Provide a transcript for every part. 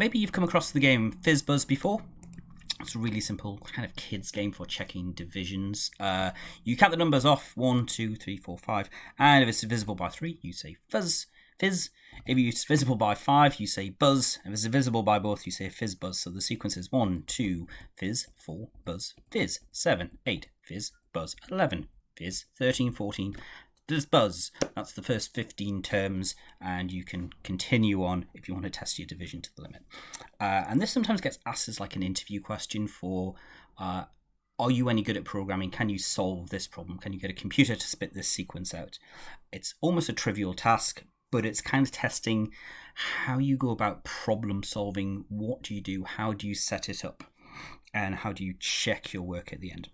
maybe you've come across the game FizzBuzz before. It's a really simple kind of kids game for checking divisions. Uh, you count the numbers off one, two, three, four, five, and if it's divisible by three, you say fizz, fizz. If it's divisible by five, you say buzz. If it's divisible by both, you say fizz buzz. So the sequence is one, two, fizz, four, buzz, fizz, seven, eight, fizz, buzz, eleven, fizz, 13, 14, does buzz. That's the first 15 terms, and you can continue on if you want to test your division to the limit. Uh, and this sometimes gets asked as like an interview question for uh, are you any good at programming? Can you solve this problem? Can you get a computer to spit this sequence out? It's almost a trivial task, but it's kind of testing how you go about problem solving. What do you do? How do you set it up? And how do you check your work at the end?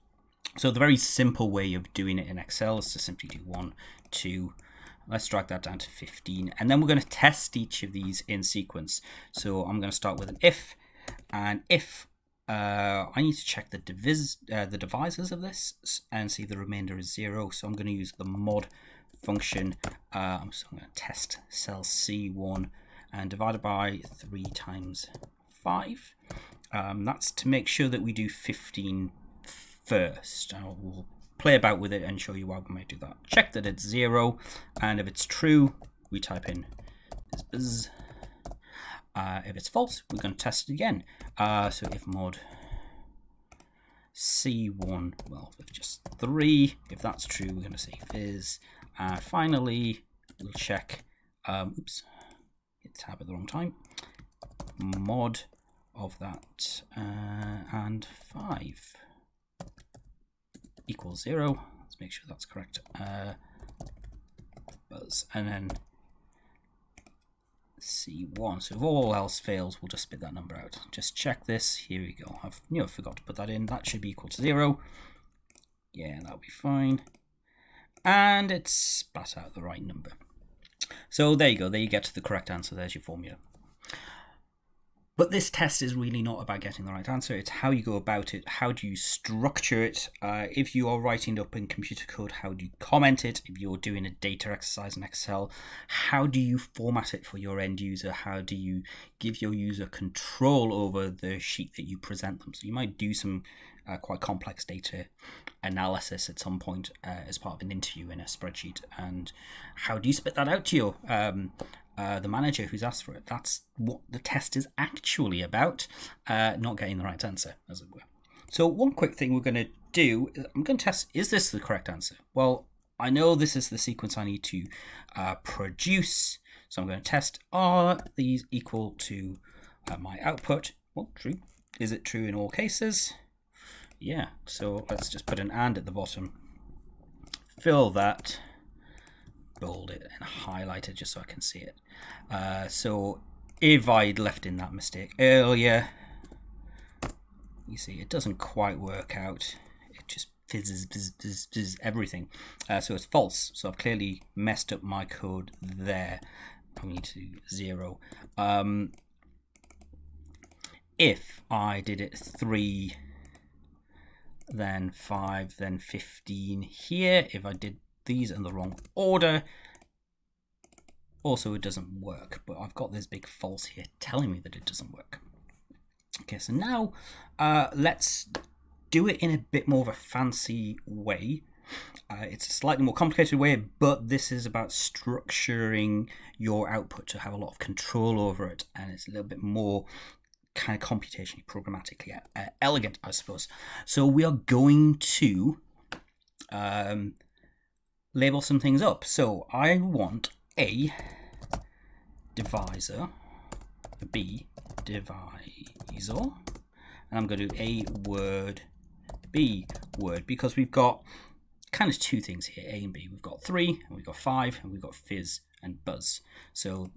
So the very simple way of doing it in Excel is to simply do one, two, let's drag that down to 15. And then we're going to test each of these in sequence. So I'm going to start with an if, and if uh, I need to check the, divis uh, the divisors of this and see the remainder is zero. So I'm going to use the mod function. Uh, I'm, so I'm going to test cell C1 and divide it by 3 times 5. Um, that's to make sure that we do 15 first. I will play about with it and show you why we might do that. Check that it's zero, and if it's true, we type in bzz. Uh, if it's false, we're going to test it again. Uh, so if mod C1, well, if just 3, if that's true, we're going to say fizz. And finally, we'll check, um, oops, hit tab at the wrong time, mod of that, uh, and 5 equals zero. Let's make sure that's correct. Uh, buzz, and then C1. So if all else fails, we'll just spit that number out. Just check this. Here we go. I've you know forgot to put that in. That should be equal to zero. Yeah, that'll be fine. And it's spat out the right number. So there you go. There you get to the correct answer. There's your formula. But this test is really not about getting the right answer. It's how you go about it. How do you structure it? Uh, if you are writing up in computer code, how do you comment it? If you're doing a data exercise in Excel, how do you format it for your end user? How do you give your user control over the sheet that you present them? So you might do some uh, quite complex data analysis at some point uh, as part of an interview in a spreadsheet. And how do you spit that out to your um, uh, the manager who's asked for it. That's what the test is actually about, uh, not getting the right answer, as it were. So, one quick thing we're going to do is I'm going to test is this the correct answer? Well, I know this is the sequence I need to uh, produce, so I'm going to test are these equal to uh, my output? Well, true. Is it true in all cases? Yeah, so let's just put an and at the bottom. Fill that bold it and highlight it just so I can see it. Uh, so if I'd left in that mistake earlier, you see it doesn't quite work out. It just fizzes, fizzes, fizzes, everything. Uh, so it's false. So I've clearly messed up my code there. I need to zero. Um, if I did it three, then five, then 15 here, if I did these in the wrong order. Also, it doesn't work, but I've got this big false here telling me that it doesn't work. Okay, so now uh, let's do it in a bit more of a fancy way. Uh, it's a slightly more complicated way, but this is about structuring your output to have a lot of control over it, and it's a little bit more kind of computationally, programmatically uh, elegant, I suppose. So we are going to um, label some things up. So I want a divisor, b divisor, and I'm going to do a word, b word, because we've got kind of two things here, a and b. We've got three, and we've got five, and we've got fizz and buzz. So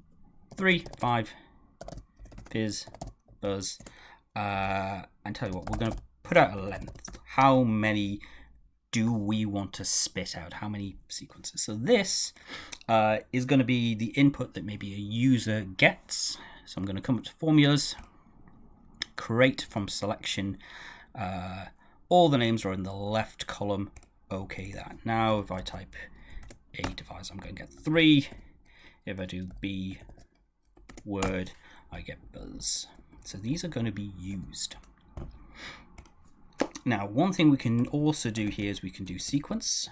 three, five, fizz, buzz, uh, and tell you what, we're going to put out a length. How many do we want to spit out? How many sequences? So this uh, is going to be the input that maybe a user gets. So I'm going to come up to formulas, create from selection. Uh, all the names are in the left column. Okay, that. Now if I type a divisor, I'm going to get three. If I do b word, I get buzz. So these are going to be used. Now, one thing we can also do here is we can do sequence.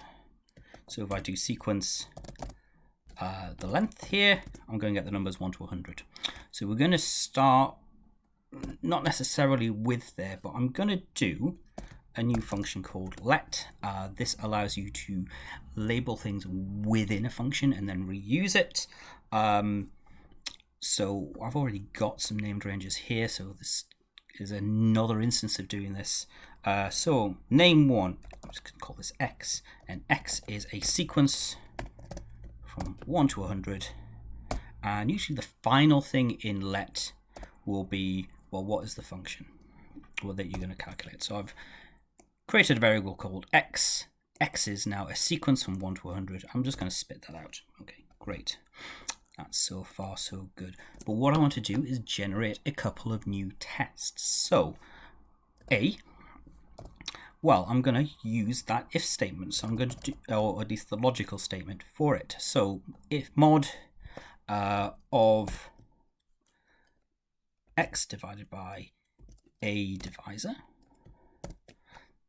So if I do sequence uh, the length here, I'm going to get the numbers 1 to 100. So we're going to start not necessarily with there, but I'm going to do a new function called let. Uh, this allows you to label things within a function and then reuse it. Um, so I've already got some named ranges here, so this is another instance of doing this. Uh, so name one, I'm just to call this x, and x is a sequence from 1 to 100. And usually the final thing in let will be, well, what is the function well, that you're going to calculate? So I've created a variable called x. x is now a sequence from 1 to 100. I'm just going to spit that out. Okay, great. That's so far so good. But what I want to do is generate a couple of new tests. So, A, well, I'm going to use that if statement. So I'm going to do, or at least the logical statement for it. So if mod uh, of x divided by a divisor.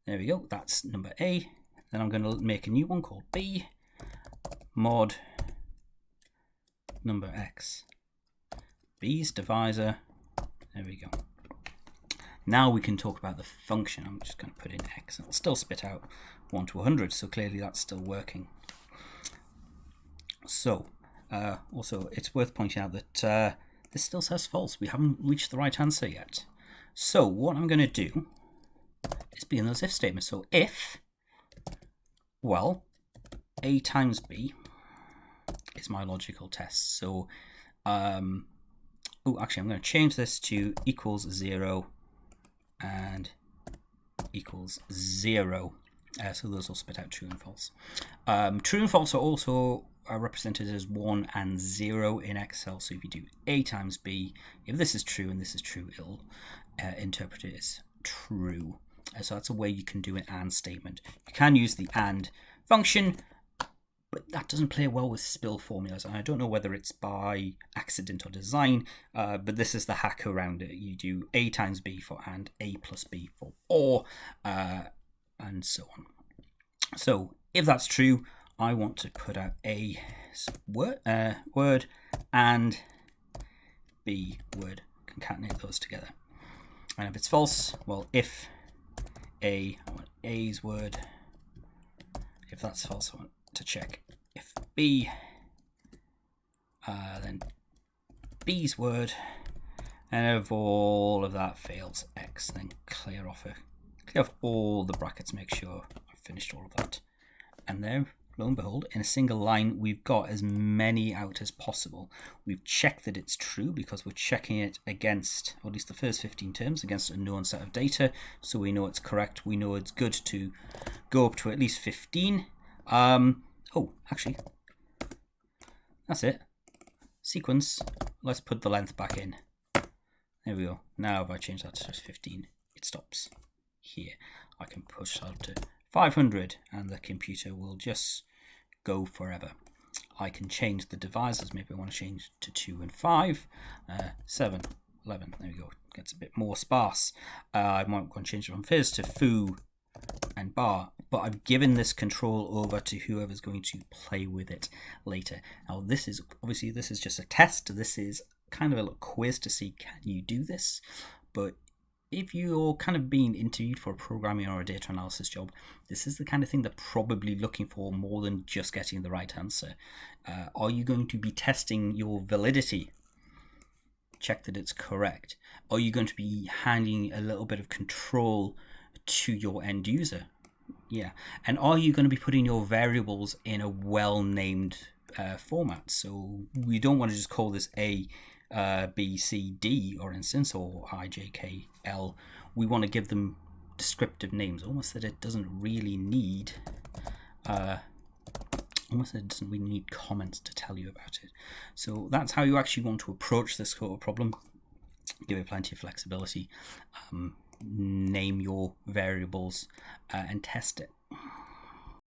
There we go, that's number A. Then I'm going to make a new one called B, mod number x. B's divisor, there we go. Now we can talk about the function. I'm just going to put in x. It'll still spit out 1 to 100, so clearly that's still working. So, uh, also, it's worth pointing out that uh, this still says false. We haven't reached the right answer yet. So, what I'm going to do is be in those if statements. So, if, well, a times b is my logical test. So, um, oh, actually, I'm going to change this to equals 0 and equals zero. Uh, so those will spit out true and false. Um, true and false are also are represented as 1 and 0 in Excel. So if you do A times B, if this is true and this is true, it'll uh, interpret it as true. Uh, so that's a way you can do an AND statement. You can use the AND function but that doesn't play well with spill formulas. And I don't know whether it's by accident or design, uh, but this is the hack around it. You do A times B for and, A plus B for or, uh, and so on. So if that's true, I want to put out A word, uh, word and B word, concatenate those together. And if it's false, well, if A, I want A's word. If that's false, I want to check if B, uh, then B's word, and if all of that fails, X, then clear off a, clear off all the brackets, make sure I've finished all of that. And there, lo and behold, in a single line, we've got as many out as possible. We've checked that it's true because we're checking it against, or at least the first 15 terms, against a known set of data. So we know it's correct. We know it's good to go up to at least 15. Um, oh, actually, that's it. Sequence. Let's put the length back in. There we go. Now if I change that to just 15, it stops here. I can push that to 500 and the computer will just go forever. I can change the divisors. Maybe I want to change to 2 and 5. Uh, 7, 11. There we go. Gets a bit more sparse. Uh, I might want to change from fizz to foo and bar, but I've given this control over to whoever's going to play with it later. Now this is, obviously this is just a test, this is kind of a little quiz to see can you do this, but if you're kind of being interviewed for a programming or a data analysis job, this is the kind of thing they're probably looking for more than just getting the right answer. Uh, are you going to be testing your validity? Check that it's correct. Are you going to be handing a little bit of control to your end user. Yeah. And are you going to be putting your variables in a well named uh, format? So we don't want to just call this A, uh, B, C, D, or instance, or I, J, K, L. We want to give them descriptive names, almost that it doesn't really need. Uh, almost it doesn't really need comments to tell you about it. So that's how you actually want to approach this sort of problem. Give it plenty of flexibility. Um, name your variables uh, and test it.